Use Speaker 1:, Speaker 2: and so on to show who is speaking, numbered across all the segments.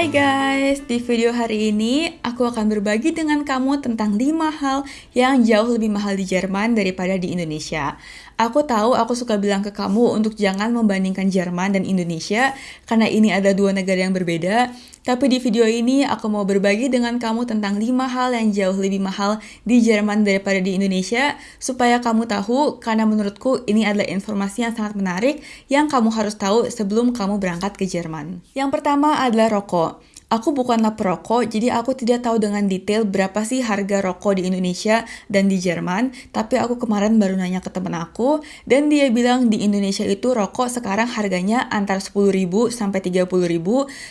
Speaker 1: Hai guys, di video hari ini aku akan berbagi dengan kamu tentang 5 hal yang jauh lebih mahal di Jerman daripada di Indonesia. Aku tahu aku suka bilang ke kamu untuk jangan membandingkan Jerman dan Indonesia karena ini ada dua negara yang berbeda. Tapi di video ini aku mau berbagi dengan kamu tentang 5 hal yang jauh lebih mahal di Jerman daripada di Indonesia supaya kamu tahu karena menurutku ini adalah informasi yang sangat menarik yang kamu harus tahu sebelum kamu berangkat ke Jerman. Yang pertama adalah rokok. Aku bukanlah perokok, jadi aku tidak tahu dengan detail berapa sih harga rokok di Indonesia dan di Jerman. Tapi aku kemarin baru nanya ke temen aku, dan dia bilang di Indonesia itu rokok sekarang harganya antara 10.000 sampai 30.000,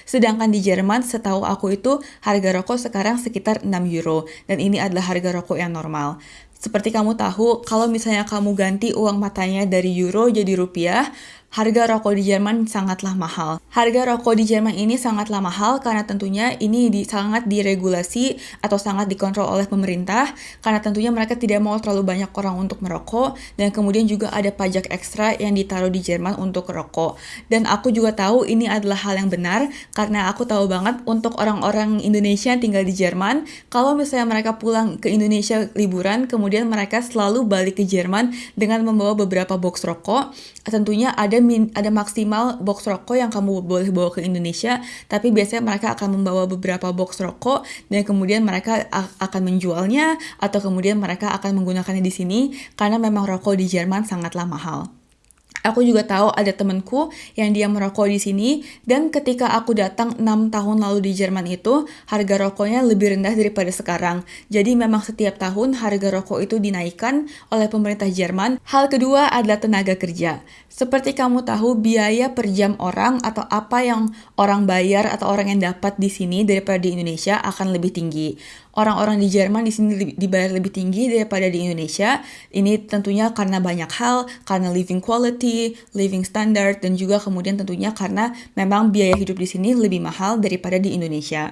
Speaker 1: sedangkan di Jerman setahu aku itu harga rokok sekarang sekitar 6 euro. Dan ini adalah harga rokok yang normal. Seperti kamu tahu, kalau misalnya kamu ganti uang matanya dari euro jadi rupiah, harga rokok di Jerman sangatlah mahal. Harga rokok di Jerman ini sangatlah mahal karena tentunya ini di, sangat diregulasi atau sangat dikontrol oleh pemerintah karena tentunya mereka tidak mau terlalu banyak orang untuk merokok dan kemudian juga ada pajak ekstra yang ditaruh di Jerman untuk rokok. Dan aku juga tahu ini adalah hal yang benar karena aku tahu banget untuk orang-orang Indonesia yang tinggal di Jerman, kalau misalnya mereka pulang ke Indonesia liburan, kemudian mereka selalu balik ke Jerman dengan membawa beberapa box rokok, tentunya ada min ada maksimal box rokok yang kamu boleh bawa ke Indonesia, tapi biasanya mereka akan membawa beberapa box rokok dan kemudian mereka akan menjualnya atau kemudian mereka akan menggunakannya di sini karena memang rokok di Jerman sangatlah mahal. Aku juga tahu ada temanku yang dia merokok di sini dan ketika aku datang 6 tahun lalu di Jerman itu harga rokoknya lebih rendah daripada sekarang. Jadi memang setiap tahun harga rokok itu dinaikkan oleh pemerintah Jerman. Hal kedua adalah tenaga kerja. Seperti kamu tahu biaya per jam orang atau apa yang orang bayar atau orang yang dapat di sini daripada di Indonesia akan lebih tinggi orang-orang di Jerman di sini dibayar lebih tinggi daripada di Indonesia. Ini tentunya karena banyak hal, karena living quality, living standard, dan juga kemudian tentunya karena memang biaya hidup di sini lebih mahal daripada di Indonesia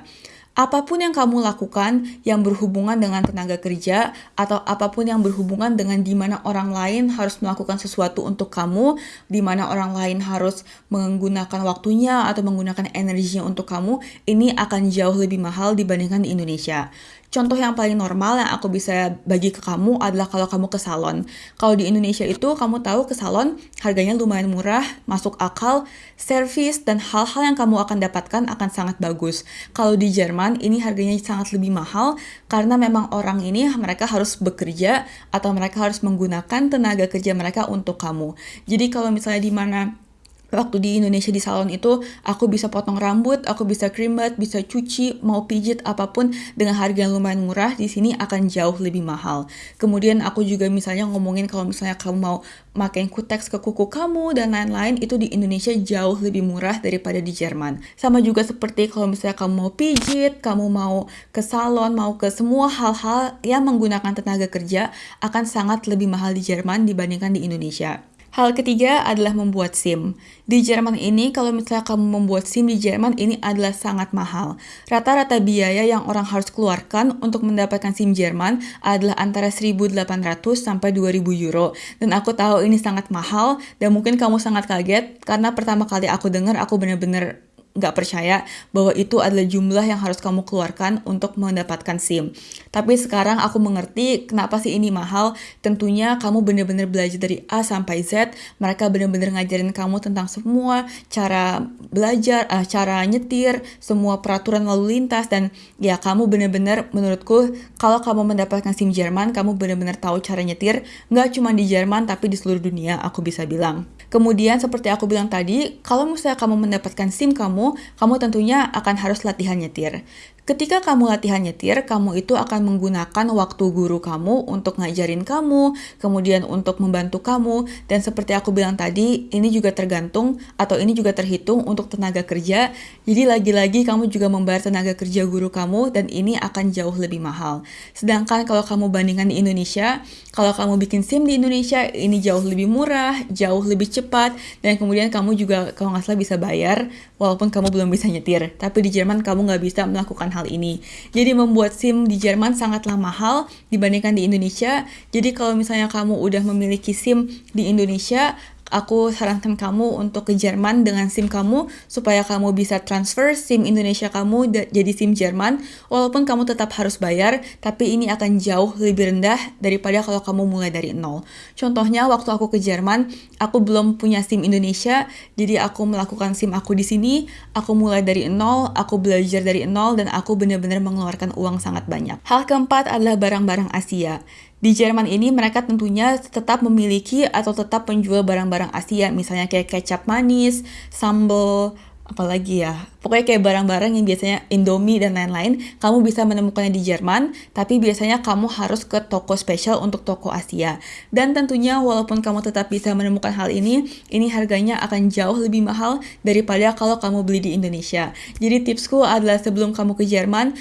Speaker 1: apa pun yang kamu lakukan yang berhubungan dengan tenaga kerja atau apa pun yang berhubungan dengan di mana orang lain harus melakukan sesuatu untuk kamu, di mana orang lain harus menggunakan waktunya atau menggunakan energinya untuk kamu, ini akan jauh lebih mahal dibandingkan di Indonesia. Contoh yang paling normal yang aku bisa bagi ke kamu adalah kalau kamu ke salon. Kalau di Indonesia itu kamu tahu ke salon harganya lumayan murah, masuk akal, service dan hal-hal yang kamu akan dapatkan akan sangat bagus. Kalau di Jerman ini harganya sangat lebih mahal karena memang orang ini mereka harus bekerja atau mereka harus menggunakan tenaga kerja mereka untuk kamu. Jadi kalau misalnya di mana waktu di Indonesia di salon itu aku bisa potong rambut, aku bisa creambat, bisa cuci, mau pijit apa pun dengan harga yang lumayan murah di sini akan jauh lebih mahal. Kemudian aku juga misalnya ngomongin kalau misalnya kamu mau makin kutex ke kuku kamu dan lain-lain itu di Indonesia jauh lebih murah daripada di Jerman. Sama juga seperti kalau misalnya kamu mau pijit, kamu mau ke salon, mau ke semua hal-hal yang menggunakan tenaga kerja akan sangat lebih mahal di Jerman dibandingkan di Indonesia. Hal ketiga adalah membuat SIM. Di Jerman ini, kalau misalnya kamu membuat SIM di Jerman, ini adalah sangat mahal. Rata-rata biaya yang orang harus keluarkan untuk mendapatkan SIM Jerman adalah antara 1.800 sampai 2.000 euro. Dan aku tahu ini sangat mahal, dan mungkin kamu sangat kaget, karena pertama kali aku dengar, aku benar-benar nggak percaya bahwa itu adalah jumlah yang harus kamu keluarkan untuk mendapatkan SIM. Tapi sekarang aku mengerti kenapa sih ini mahal. Tentunya kamu benar-benar belajar dari A sampai Z. Mereka benar-benar ngajarin kamu tentang semua cara belajar, uh, cara nyetir, semua peraturan lalu lintas dan ya kamu benar-benar menurutku kalau kamu mendapatkan SIM Jerman, kamu benar-benar tahu cara nyetir. Nggak cuma di Jerman tapi di seluruh dunia aku bisa bilang. Kemudian seperti aku bilang tadi, kalau misalnya kamu mendapatkan SIM kamu, kamu tentunya akan harus latihan nyetir. Ketika kamu latihan nyetir, kamu itu akan menggunakan waktu guru kamu untuk ngajarin kamu, kemudian untuk membantu kamu, dan seperti aku bilang tadi, ini juga tergantung atau ini juga terhitung untuk tenaga kerja. Jadi lagi-lagi kamu juga membayar tenaga kerja guru kamu dan ini akan jauh lebih mahal. Sedangkan kalau kamu bandingkan di Indonesia, kalau kamu bikin SIM di Indonesia, ini jauh lebih murah, jauh lebih cepat, dan kemudian kamu juga kalau nggak salah bisa bayar walaupun kamu belum bisa nyetir. Tapi di Jerman kamu nggak bisa melakukan hal ini. Jadi membuat SIM di Jerman sangatlah mahal dibandingkan di Indonesia. Jadi kalau misalnya kamu udah memiliki SIM di Indonesia, aku sarankan kamu untuk ke Jerman dengan SIM kamu supaya kamu bisa transfer SIM Indonesia kamu jadi SIM Jerman walaupun kamu tetap harus bayar tapi ini akan jauh lebih rendah daripada kalau kamu mulai dari nol. Contohnya waktu aku ke Jerman, aku belum punya SIM Indonesia, jadi aku melakukan SIM aku di sini, aku mulai dari nol, aku belajar dari nol dan aku benar-benar mengeluarkan uang sangat banyak. Hal keempat adalah barang-barang Asia. Di Jerman ini mereka tentunya tetap memiliki atau tetap menjual barang-barang Asia, misalnya kayak kecap manis, sambal, apalagi ya. Pokoknya kayak barang-barang yang biasanya Indomie dan lain-lain kamu bisa menemukannya di Jerman tapi biasanya kamu harus ke toko spesial untuk toko Asia. Dan tentunya walaupun kamu tetap bisa menemukan hal ini ini harganya akan jauh lebih mahal daripada kalau kamu beli di Indonesia. Jadi tipsku adalah sebelum kamu ke Jerman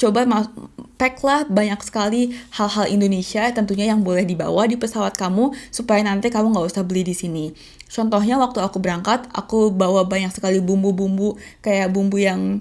Speaker 1: coba packlah banyak sekali hal-hal Indonesia tentunya yang boleh dibawa di pesawat kamu supaya nanti kamu nggak usah beli di sini. Contohnya waktu aku berangkat, aku bawa banyak sekali bumbu-bumbu kayak bumbu yang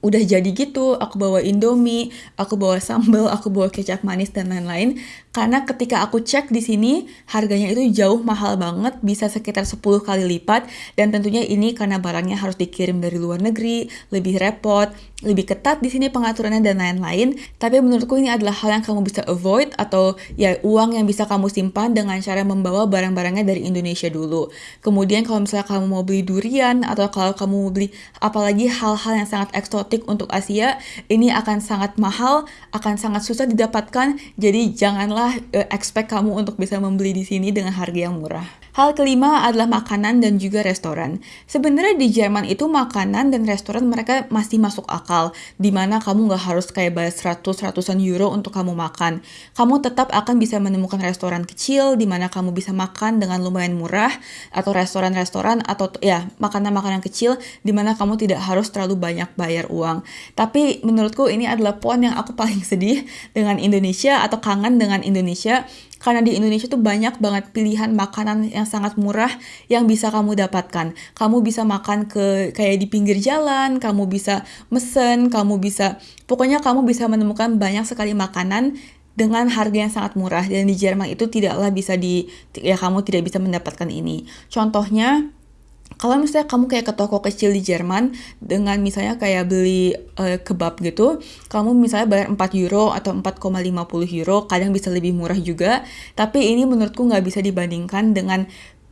Speaker 1: udah jadi gitu, aku bawa Indomie, aku bawa sambal, aku bawa kecap manis dan lain-lain. Karena ketika aku cek di sini, harganya itu jauh mahal banget, bisa sekitar 10 kali lipat. Dan tentunya ini karena barangnya harus dikirim dari luar negeri, lebih repot, lebih ketat di sini pengaturannya dan lain-lain. Tapi menurutku ini adalah hal yang kamu bisa avoid atau ya uang yang bisa kamu simpan dengan cara membawa barang-barangnya dari Indonesia dulu. Kemudian kalau misalnya kamu mau beli durian atau kalau kamu mau beli apalagi hal-hal yang sangat eksotik untuk Asia, ini akan sangat mahal, akan sangat susah didapatkan. Jadi janganlah janganlah uh, expect kamu untuk bisa membeli di sini dengan harga yang murah. Hal kelima adalah makanan dan juga restoran. Sebenarnya di Jerman itu makanan dan restoran mereka masih masuk akal, di mana kamu nggak harus kayak bayar 100-ratusan euro untuk kamu makan. Kamu tetap akan bisa menemukan restoran kecil, di mana kamu bisa makan dengan lumayan murah, atau restoran-restoran, atau ya makanan-makanan kecil, di mana kamu tidak harus terlalu banyak bayar uang. Tapi menurutku ini adalah poin yang aku paling sedih dengan Indonesia atau kangen dengan Indonesia karena di Indonesia tuh banyak banget pilihan makanan yang sangat murah yang bisa kamu dapatkan. Kamu bisa makan ke kayak di pinggir jalan, kamu bisa mesen, kamu bisa pokoknya kamu bisa menemukan banyak sekali makanan dengan harga yang sangat murah dan di Jerman itu tidaklah bisa di ya kamu tidak bisa mendapatkan ini. Contohnya kalau misalnya kamu kayak ke toko kecil di Jerman dengan misalnya kayak beli uh, kebab gitu, kamu misalnya bayar 4 euro atau 4,50 euro, kadang bisa lebih murah juga. Tapi ini menurutku nggak bisa dibandingkan dengan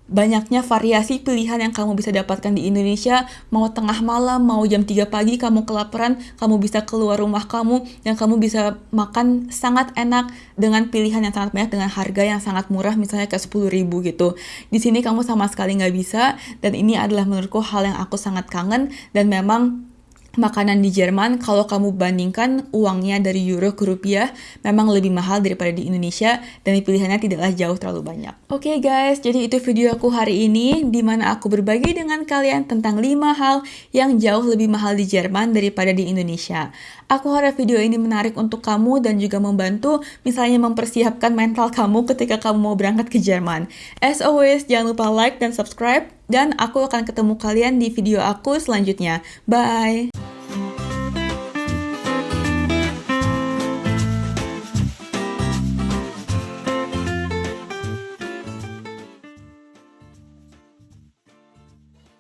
Speaker 1: banyaknya variasi pilihan yang kamu bisa dapatkan di Indonesia. Mau tengah malam mau jam 3 pagi kamu kelaparan kamu bisa keluar rumah kamu dan kamu bisa makan sangat enak dengan pilihan yang sangat banyak dengan harga yang sangat murah misalnya kayak 10 ribu gitu. Di sini kamu sama sekali nggak bisa dan ini adalah menurutku hal yang aku sangat kangen dan memang makanan di Jerman kalau kamu bandingkan uangnya dari euro ke rupiah memang lebih mahal daripada di Indonesia dan pilihannya tidaklah jauh terlalu banyak. Oke okay guys, jadi itu video aku hari ini di mana aku berbagi dengan kalian tentang 5 hal yang jauh lebih mahal di Jerman daripada di Indonesia. Aku harap video ini menarik untuk kamu dan juga membantu misalnya mempersiapkan mental kamu ketika kamu mau berangkat ke Jerman. As always, jangan lupa like dan subscribe dan aku akan ketemu kalian di video aku selanjutnya. Bye!